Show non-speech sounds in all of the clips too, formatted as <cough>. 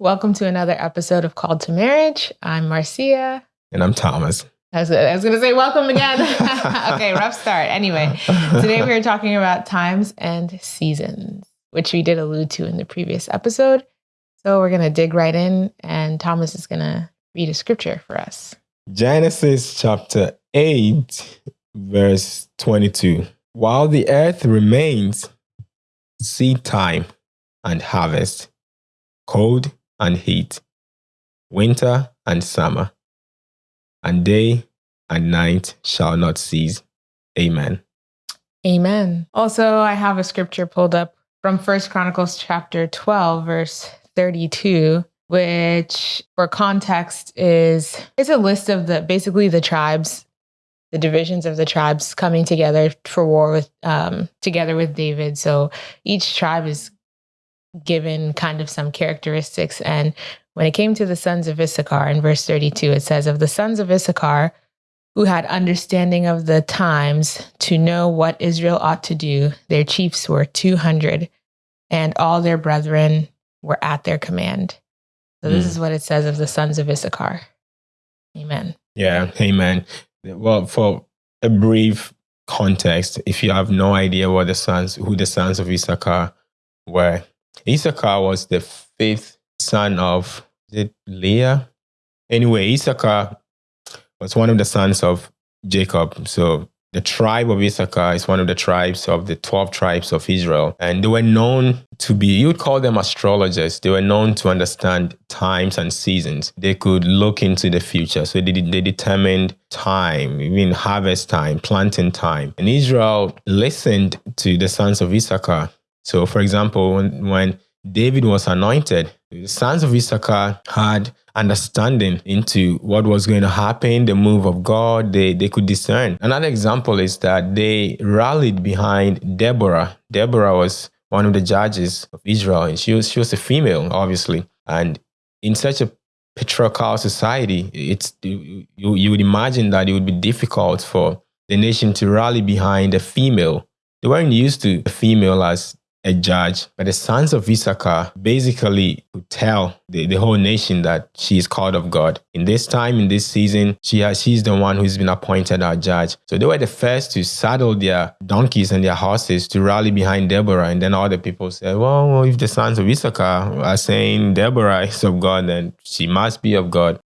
Welcome to another episode of Called to Marriage. I'm Marcia. And I'm Thomas. I was, was going to say welcome again. <laughs> okay, <laughs> rough start. Anyway, today we are talking about times and seasons, which we did allude to in the previous episode. So we're going to dig right in, and Thomas is going to read a scripture for us. Genesis chapter 8, verse 22. While the earth remains, seed time and harvest, cold and heat, winter and summer, and day and night shall not cease. Amen. Amen. Also, I have a scripture pulled up from First Chronicles chapter 12, verse 32, which for context is it's a list of the basically the tribes, the divisions of the tribes coming together for war with um together with David. So each tribe is given kind of some characteristics. And when it came to the sons of Issachar in verse 32, it says, Of the sons of Issachar who had understanding of the times to know what Israel ought to do, their chiefs were 200, and all their brethren were at their command. So this mm. is what it says of the sons of Issachar. Amen. Yeah, amen. Well, for a brief context, if you have no idea what the sons, who the sons of Issachar were, Issachar was the fifth son of Leah? Anyway, Issachar was one of the sons of Jacob. So the tribe of Issachar is one of the tribes of the 12 tribes of Israel. And they were known to be, you would call them astrologers. They were known to understand times and seasons. They could look into the future. So they, they determined time, even harvest time, planting time. And Israel listened to the sons of Issachar so, for example, when, when David was anointed, the sons of Issachar had understanding into what was going to happen, the move of God, they, they could discern. Another example is that they rallied behind Deborah. Deborah was one of the judges of Israel, and she was, she was a female, obviously. And in such a patriarchal society, it's you, you would imagine that it would be difficult for the nation to rally behind a female. They weren't used to a female as a judge, but the sons of Issachar basically could tell the, the whole nation that she is called of God. In this time, in this season, she has, she's the one who's been appointed our judge. So they were the first to saddle their donkeys and their horses to rally behind Deborah. And then all the people said, well, if the sons of Issachar are saying Deborah is of God, then she must be of God.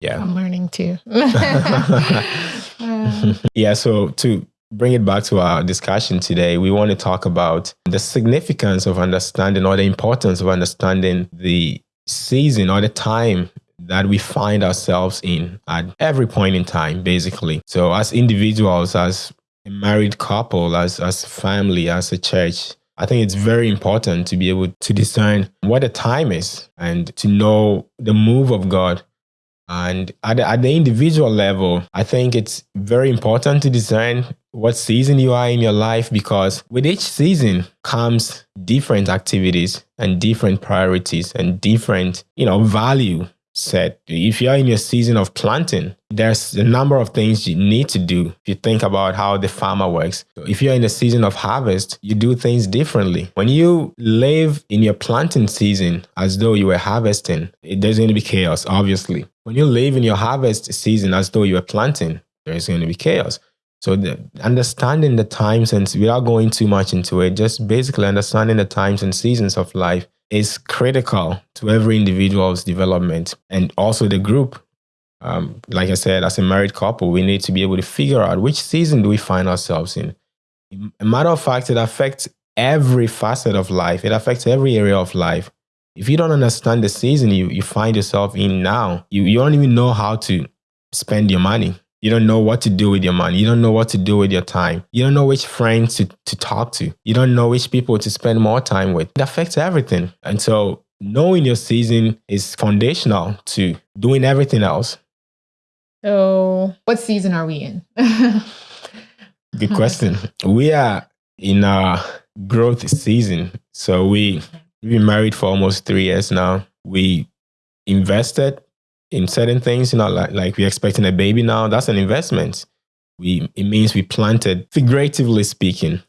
Yeah. I'm learning too. <laughs> <laughs> yeah, so to bring it back to our discussion today, we want to talk about the significance of understanding or the importance of understanding the season or the time that we find ourselves in at every point in time, basically. So, as individuals, as a married couple, as, as family, as a church, I think it's very important to be able to discern what the time is and to know the move of God and at the, at the individual level, I think it's very important to discern what season you are in your life because with each season comes different activities and different priorities and different, you know, value set. If you're in your season of planting, there's a number of things you need to do. If you think about how the farmer works, if you're in the season of harvest, you do things differently. When you live in your planting season as though you were harvesting, there's going to be chaos, obviously. When you live in your harvest season as though you were planting, there's going to be chaos. So the, understanding the times and without going too much into it, just basically understanding the times and seasons of life is critical to every individual's development and also the group. Um, like I said, as a married couple, we need to be able to figure out which season do we find ourselves in. A matter of fact, it affects every facet of life. It affects every area of life. If you don't understand the season you, you find yourself in now, you, you don't even know how to spend your money. You don't know what to do with your money. You don't know what to do with your time. You don't know which friends to, to talk to. You don't know which people to spend more time with. It affects everything. And so knowing your season is foundational to doing everything else. So, what season are we in? <laughs> Good question. we are in our growth season. So we we've been married for almost three years now. We invested in certain things, you know, like, like we're expecting a baby now, that's an investment. We, it means we planted, figuratively speaking,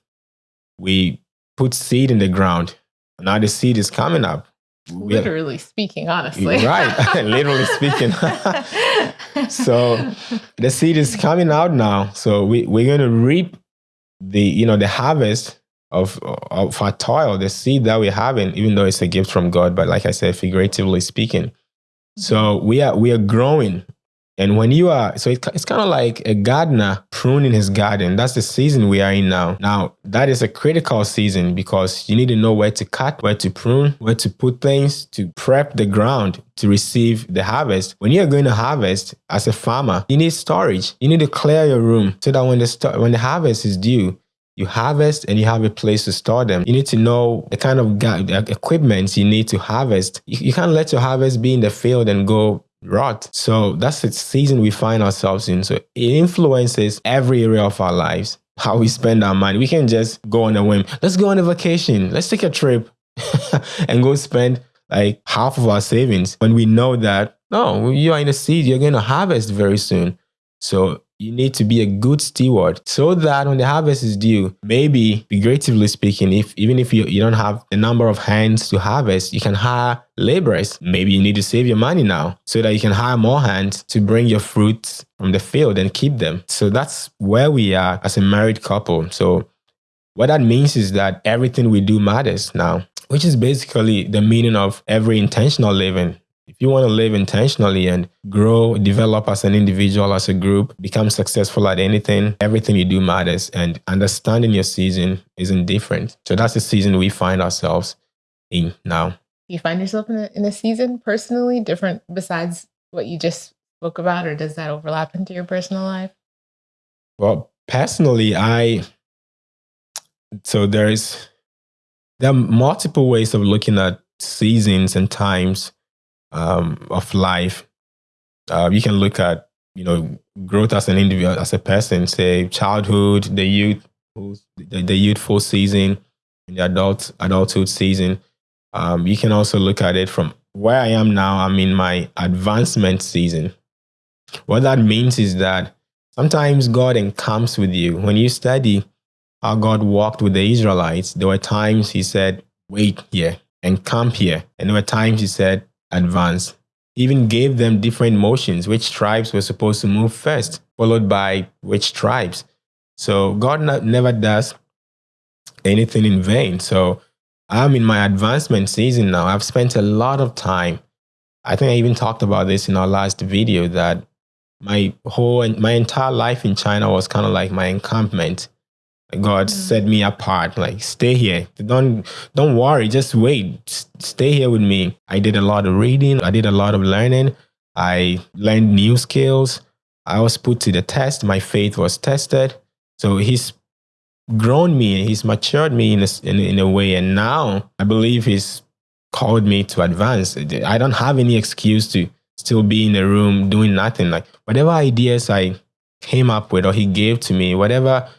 we put seed in the ground. Now the seed is coming up. literally speaking, honestly. right, <laughs> <laughs> literally speaking. <laughs> so the seed is coming out now. So we, we're going to reap the, you know, the harvest of, of our toil, the seed that we're having, even though it's a gift from God. But like I said, figuratively speaking. So we are we are growing and when you are, so it, it's kind of like a gardener pruning his garden. That's the season we are in now. Now, that is a critical season because you need to know where to cut, where to prune, where to put things to prep the ground to receive the harvest. When you're going to harvest as a farmer, you need storage. You need to clear your room so that when the, when the harvest is due, you harvest and you have a place to store them. You need to know the kind of equipment you need to harvest. You, can't let your harvest be in the field and go rot. So that's the season we find ourselves in. So it influences every area of our lives, how we spend our money. We can just go on a whim. Let's go on a vacation. Let's take a trip <laughs> and go spend like half of our savings when we know that, no, you are in a seed, you're going to harvest very soon. So you need to be a good steward so that when the harvest is due, maybe figuratively speaking, if even if you, you don't have the number of hands to harvest, you can hire laborers. Maybe you need to save your money now so that you can hire more hands to bring your fruits from the field and keep them. So that's where we are as a married couple. So what that means is that everything we do matters now, which is basically the meaning of every intentional living if you want to live intentionally and grow, develop as an individual, as a group, become successful at anything, everything you do matters. And understanding your season isn't different. So that's the season we find ourselves in now. Do you find yourself in a, in a season personally different besides what you just spoke about, or does that overlap into your personal life? Well, personally, I so there's there are multiple ways of looking at seasons and times um, of life. Uh, you can look at you know growth as an individual, as a person, say childhood, the youth, the, the youthful season, and the adult adulthood season. Um, you can also look at it from where I am now. I'm in my advancement season. What that means is that sometimes God encamps with you. When you study how God walked with the Israelites, there were times He said, "Wait here, encamp here," and there were times He said, advance. Even gave them different motions, which tribes were supposed to move first, followed by which tribes. So God never does anything in vain. So I'm in my advancement season now. I've spent a lot of time. I think I even talked about this in our last video that my whole and my entire life in China was kind of like my encampment. God mm-hmm. set me apart. Like, stay here. Don't don't worry. Just wait. stay here with me. I did a lot of reading. I did a lot of learning. I learned new skills. I was put to the test. My faith was tested. So he's grown me. He's matured me in a, in, in a way. And now I believe he's called me to advance. I don't have any excuse to still be in a room doing nothing. Like whatever ideas I came up with or he gave to me, whatever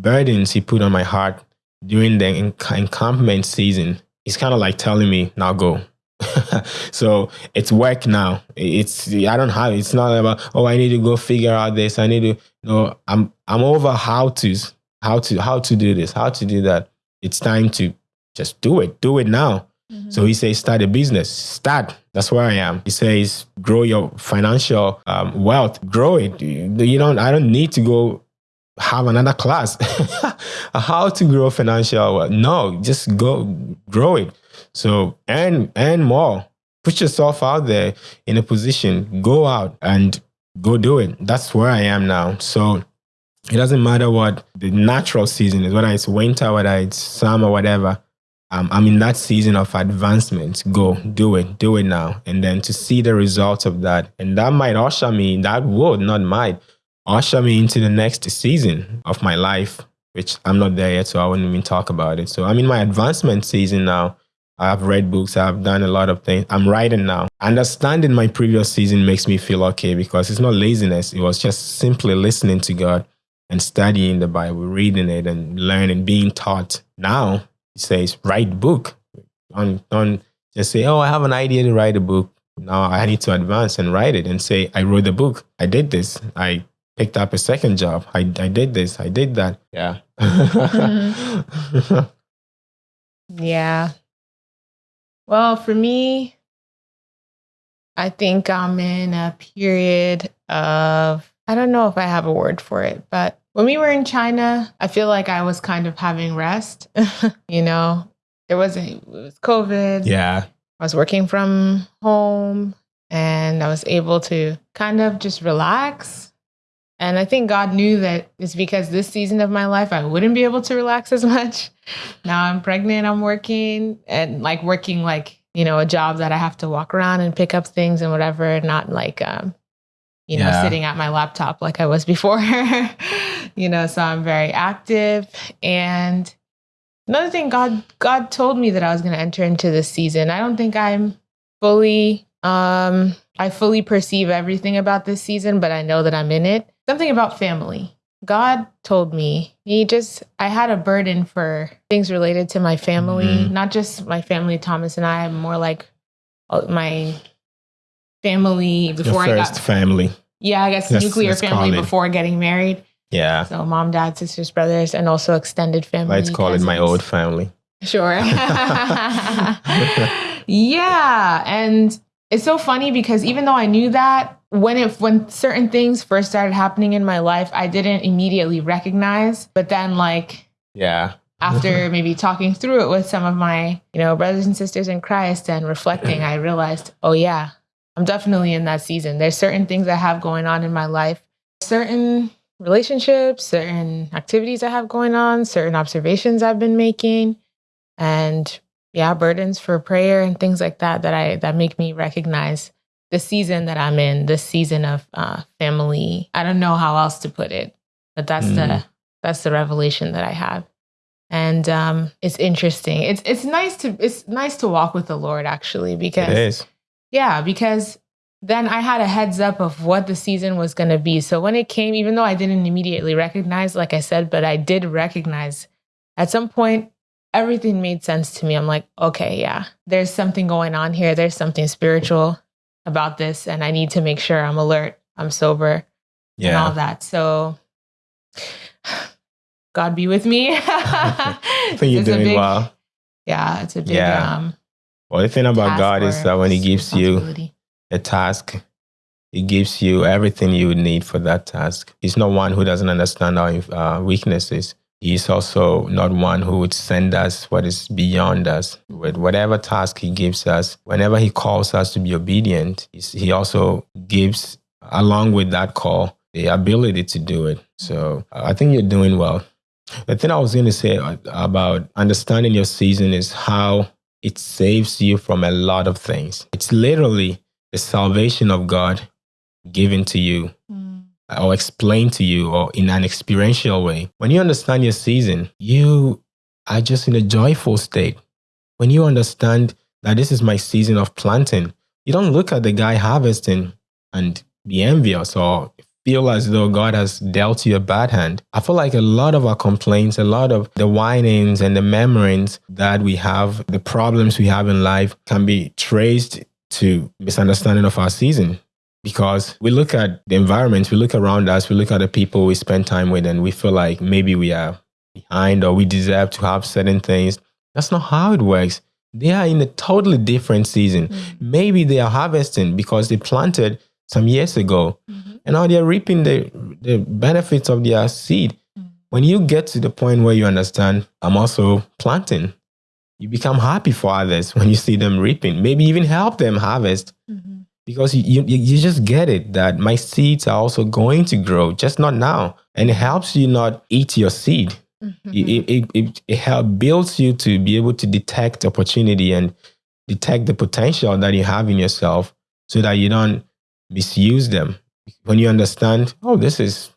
burdens he put on my heart during the encampment season, he's kind of like telling me, now go. <laughs> so it's work now. It's I don't have it's not about oh I need to go figure out this. I need to no I'm I'm over how to how to how to do this, how to do that. It's time to just do it. Do it now. Mm-hmm. So he says, start a business. Start. That's where I am. He says, grow your financial um, wealth. Grow it. You don't. I don't need to go have another class. <laughs> How to grow financial no just go grow it. So and and more. Put yourself out there in a position. Go out and go do it. That's where i am now. So it doesn't matter what the natural season is whether it's winter whether it's summer whatever. Um, i'm in that season of advancement. Go do it. Do it now. And then to see the results of that. And that might usher me. That would not might usher me into the next season of my life, which I'm not there yet, so I wouldn't even talk about it. So I'm in my advancement season now. I've read books, I've done a lot of things. I'm writing now. Understanding my previous season makes me feel okay because it's not laziness. It was just simply listening to God and studying the Bible, reading it and learning, being taught. Now he says, write book. Don't, don't just say, oh, I have an idea to write a book. Now I need to advance and write it and say, I wrote the book. I did this. I picked up a second job. I, I did this, I did that. Yeah. mm-hmm. <laughs> yeah. Well, for me, I think I'm in a period of, I don't know if I have a word for it, but when we were in China, I feel like I was kind of having rest. <laughs> you know, there wasn't, it was COVID. Yeah. I was working from home and I was able to kind of just relax. And I think God knew that it's because this season of my life, I wouldn't be able to relax as much. Now I'm pregnant, I'm working and like working like, you know, a job that I have to walk around and pick up things and whatever, not like, um, you know, Yeah. sitting at my laptop like I was before. <laughs> you know, so I'm very active. And another thing, God, God told me that I was going to enter into this season. I don't think I'm fully, um, I fully perceive everything about this season, but I know that I'm in it. Something about family. God told me he just I had a burden for things related to my family, Mhm. not just my family Thomas and I, more like uh, my family before I got family. yeah, I guess Let's- nuclear let's family before getting married. Yeah. So mom, dad, sisters, brothers, and also extended family. Let's call it my old family. Sure. <laughs> <laughs> yeah, and it's so funny because even though I knew that when it when certain things first started happening in my life, I didn't immediately recognize, but then like Yeah. after <laughs> maybe talking through it with some of my, you know, brothers and sisters in Christ and reflecting, I realized, oh yeah, I'm definitely in that season. There's certain things I have going on in my life, certain relationships, certain activities I have going on, certain observations I've been making, and yeah, burdens for prayer and things like that that I that make me recognize the season that I'm in, the season of uh, family. I don't know how else to put it, but that's the Mm. that's the revelation that I have and um, it's interesting. It's it's nice to it's nice to walk with the Lord actually because is. yeah because then I had a heads up of what the season was going to be. So when it came, even though I didn't immediately recognize, like I said, but I did recognize at some point everything made sense to me. I'm like, okay, yeah, there's something going on here. There's something spiritual about this, and I need to make sure I'm alert, I'm sober, yeah. and all that. So <sighs> God be with me. I <laughs> <laughs> think you're doing well. Yeah, it's a big Yeah. um Well, the thing about God is that when He gives you a task, He gives you everything you would need for that task. He's not one who doesn't understand our uh, weaknesses. He's also not one who would send us what is beyond us. With whatever task He gives us, whenever He calls us to be obedient, He also gives, along with that call, the ability to do it. So I think you're doing well. The thing I was going to say about understanding your season is how it saves you from a lot of things. It's literally the salvation of God given to you Mm. Or explained to you or in an experiential way. When you understand your season, you are just in a joyful state. When you understand that this is my season of planting, you don't look at the guy harvesting and be envious or feel as though God has dealt you a bad hand. I feel like a lot of our complaints, a lot of the whinings and the murmurings that we have, the problems we have in life can be traced to misunderstanding of our season because we look at the environment, we look around us, we look at the people we spend time with, and we feel like maybe we are behind or we deserve to have certain things. That's not how it works. They are in a totally different season. Mm. Maybe they are harvesting because they planted some years ago Mhm. and now they're reaping the, the benefits of their seed. Mm. When you get to the point where you understand, I'm also planting, you become happy for others <laughs> when you see them reaping. Maybe even help them harvest Mhm. Because you, you, you just get it that my seeds are also going to grow, just not now. And it helps you not eat your seed. Mhm. It, it, it, it help, builds you to be able to detect opportunity and detect the potential that you have in yourself so that you don't misuse them. When you understand, oh, this is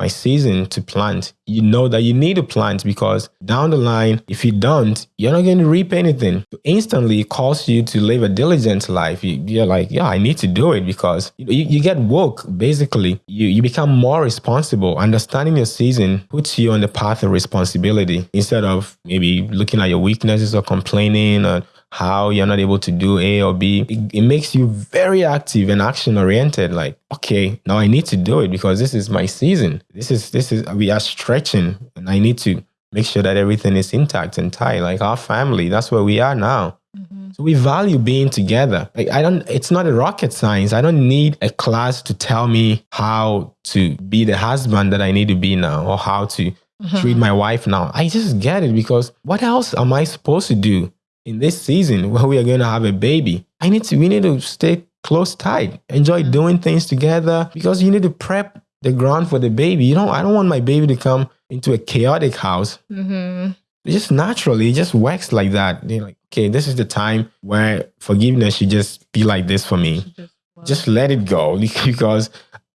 my season to plant, you know that you need to plant because down the line, if you don't, you're not going to reap anything. Instantly, it calls you to live a diligent life. You, you're like, yeah, I need to do it because you, you, you get woke. Basically, you, you become more responsible. Understanding your season puts you on the path of responsibility instead of maybe looking at your weaknesses or complaining or how you're not able to do A or B. It, it makes you very active and action oriented. Like, okay, now I need to do it because this is my season. This is this is we are stretching, and I need to make sure that everything is intact and tight. Like our family, that's where we are now. Mhm. Mm-hmm. So we value being together. Like I don't it's not a rocket science. I don't need a class to tell me how to be the husband that I need to be now or how to mm-hmm. treat my wife now. I just get it because what else am I supposed to do in this season where we are going to have a baby? I need to we need to stay close tight, enjoy mm-hmm. doing things together because you need to prep the ground for the baby. You know, I don't want my baby to come into a chaotic house. Mm-hmm. Just naturally, it just works like that. You're like, okay, this is the time where forgiveness should just be like this for me. Just, just let it go <laughs> because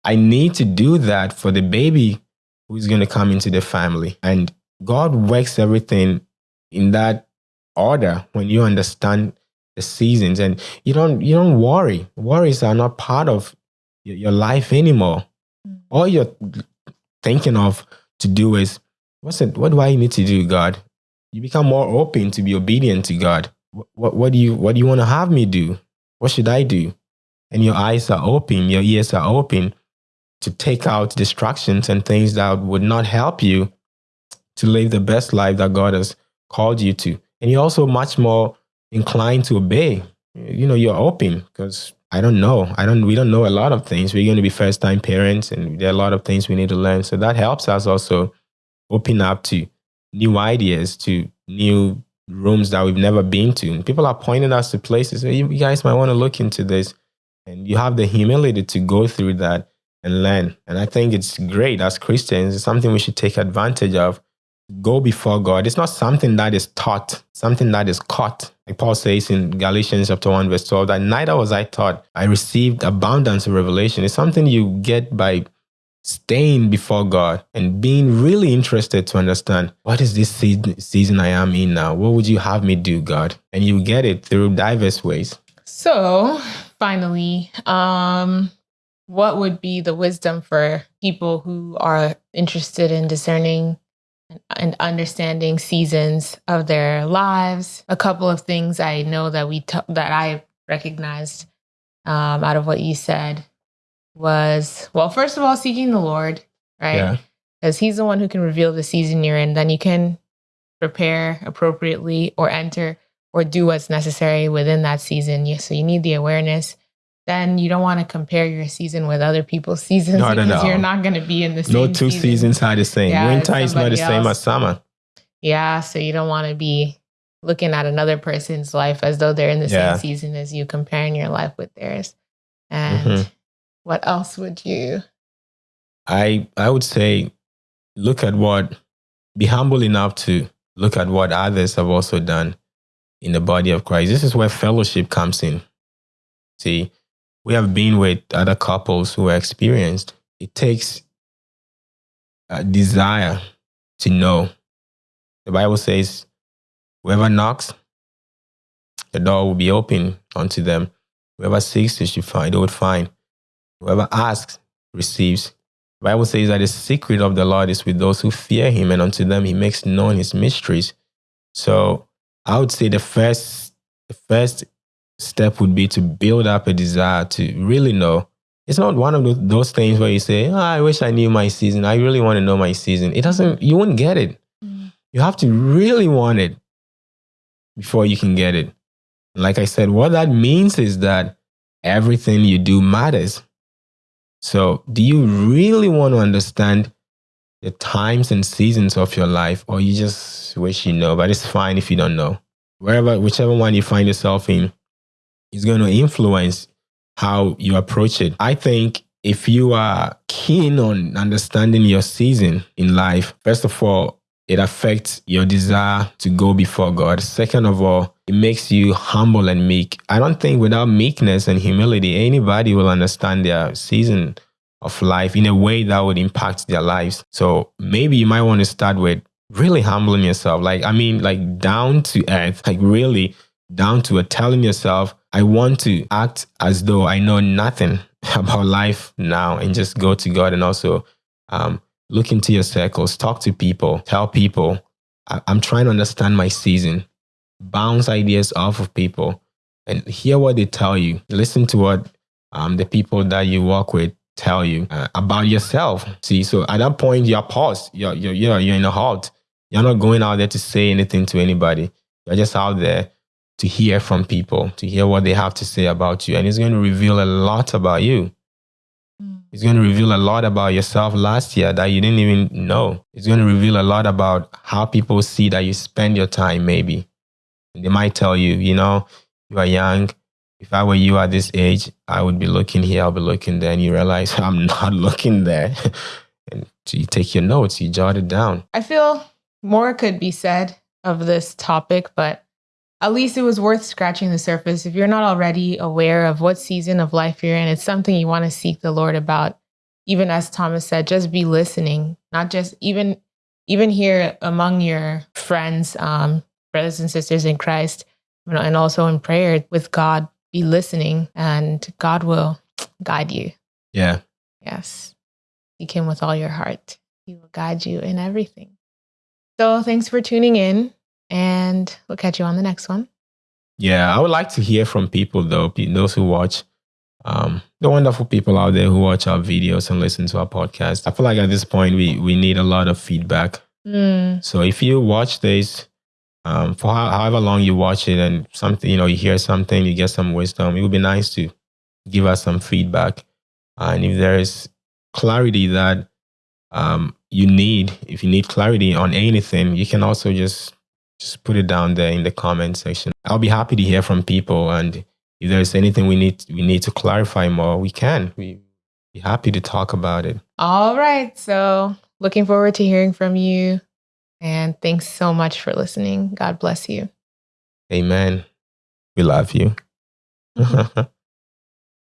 I need to do that for the baby who's going to come into the family. And God works everything in that order when you understand the seasons and you don't you don't worry. Worries are not part of your life anymore. Mm. All you're thinking of to do is what's it what do I need to do, God? You become more open to be obedient to God. What, what, what do you what do you want to have me do? What should I do? And your eyes are open, your ears are open to take out distractions and things that would not help you to live the best life that God has called you to. And you're also much more inclined to obey. You know, you're open because I don't know. I don't we don't know a lot of things. We're going to be first time parents and there are a lot of things we need to learn. So that helps us also open up to new ideas, to new rooms that we've never been to. people are pointing us to places. You guys might want to look into this. And you have the humility to go through that and learn. And I think it's great as Christians. It's something we should take advantage of. Go before God. It's not something that is taught, something that is caught. Like Paul says in Galatians chapter 1, verse 12, that neither was I taught. I received abundance of revelation. It's something you get by staying before God and being really interested to understand what is this season I am in now? What would you have me do, God? And you get it through diverse ways. So, finally, um, what would be the wisdom for people who are interested in discerning and understanding seasons of their lives? A couple of things I know that we t- that I recognized um, out of what you said was well, first of all, seeking the Lord, right? Because He's the one who can reveal the season you're in. Then you can prepare appropriately or enter or do what's necessary within that season. So you need the awareness then you don't want to compare your season with other people's seasons no, because no, you're not going to be in the same. No two season. seasons are the same. Yeah, Winter is not the else. same as summer. Yeah, so you don't want to be looking at another person's life as though they're in the yeah. same season as you, comparing your life with theirs. And mm-hmm. what else would you? I I would say, look at what, be humble enough to look at what others have also done in the body of Christ. This is where fellowship comes in. See, we have been with other couples who are experienced. It takes a desire to know. The Bible says, whoever knocks, the door will be open unto them. Whoever seeks, they should find, they would find. Whoever asks, receives. The Bible says that the secret of the Lord is with those who fear him, and unto them he makes known his mysteries. So I would say the first, the first step would be to build up a desire to really know. It's not one of those things where you say, oh, I wish I knew my season. I really want to know my season. It doesn't, you won't get it. Mm. You have to really want it before you can get it. Like I said, what that means is that everything you do matters. So, do you really want to understand the times and seasons of your life, or you just wish you know? But it's fine if you don't know. Wherever, whichever one you find yourself in, is going to influence how you approach it. I think if you are keen on understanding your season in life, first of all, it affects your desire to go before God. Second of all, it makes you humble and meek. I don't think without meekness and humility, anybody will understand their season of life in a way that would impact their lives. So maybe you might want to start with really humbling yourself. Like, I mean, like down to earth, like really down to telling yourself, I want to act as though I know nothing <laughs> about life now and just go to God and also um, look into your circles, talk to people, tell people, I- I'm trying to understand my season, bounce ideas off of people and hear what they tell you. Listen to what um, the people that you work with tell you uh, about yourself. See, so at that point, you're paused. You're, you're, you're, you're in a halt. You're not going out there to say anything to anybody. You're just out there to hear from people, to hear what they have to say about you. And it's going to reveal a lot about you. Mm. It's going to reveal a lot about yourself last year that you didn't even know. It's going to reveal a lot about how people see that you spend your time, maybe. And they might tell you, you know, you are young. If I were you at this age, I would be looking here, I'll be looking there. And you realize <laughs> I'm not looking there. <laughs> and so you take your notes, you jot it down. I feel more could be said of this topic, but at least it was worth scratching the surface. If you're not already aware of what season of life you're in, it's something you want to seek the Lord about. Even as Thomas said, just be listening, not just even even here among your friends, um, brothers and sisters in Christ, and also in prayer with God. Be listening, and God will guide you. Yeah. Yes. Seek Him with all your heart. He will guide you in everything. So, thanks for tuning in and we'll catch you on the next one. Yeah, I would like to hear from people though, those who watch, um, the wonderful people out there who watch our videos and listen to our podcast. I feel like at this point we we need a lot of feedback. Mm. So if you watch this, um, for however long you watch it, and something you know you hear something, you get some wisdom, it would be nice to give us some feedback. And if there is clarity that um, you need, if you need clarity on anything, you can also just just put it down there in the comment section. I'll be happy to hear from people. And if there's anything we need we need to clarify more, we can. We be happy to talk about it. All right. So looking forward to hearing from you. And thanks so much for listening. God bless you. Amen. We love you. <laughs>